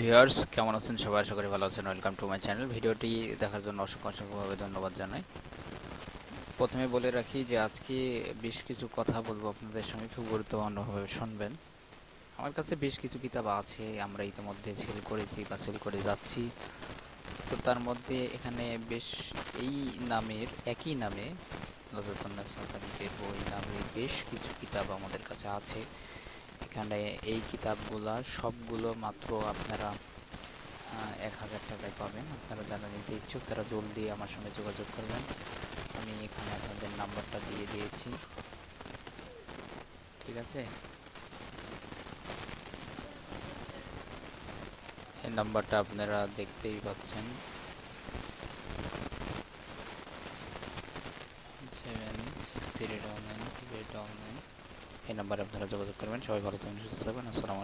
Viewers, কেমন আছেন সবাই? আশা করি ভালো আছেন। ওয়েলকাম টু মাই চ্যানেল ভিডিওটি দেখার জন্য অসংখ্য অসংখ্যভাবে ধন্যবাদ জানাই। প্রথমে বলে রাখি যে আজকে বেশ কিছু কথা বলব আপনাদের সঙ্গে। খুব গুরুত্বপূর্ণভাবে শুনবেন। আমার কাছে বেশ কিছু কিতাব আছে। আমরা ইতিমধ্যে সেল করেছি বা সেল করে যাচ্ছি। তো তার মধ্যে এখানে বেশ এই নামের, একই নামে লজতুল্লাহ সাতামিজের বই নামে বেশ কিছু কিতাব আমাদের কাছে আছে। এখানে এই কিতাবগুলা সবগুলো মাত্র আপনারা এক হাজার টাকায় পাবেন। আপনারা যারা নিতে ইচ্ছুক তারা জলদি আমার সঙ্গে যোগাযোগ করবেন। আমি এখানে আপনাদের নাম্বারটা দিয়ে দিয়েছি। ঠিক আছে? এই নাম্বারটা আপনারা দেখতেই পাচ্ছেন। Seven six three double nine three double nine. এই নাম্বারে আপনারা যোগাযোগ করবেন। সবাই ভালো থাকবেন সুস্থ থাকবেন। আসসালামু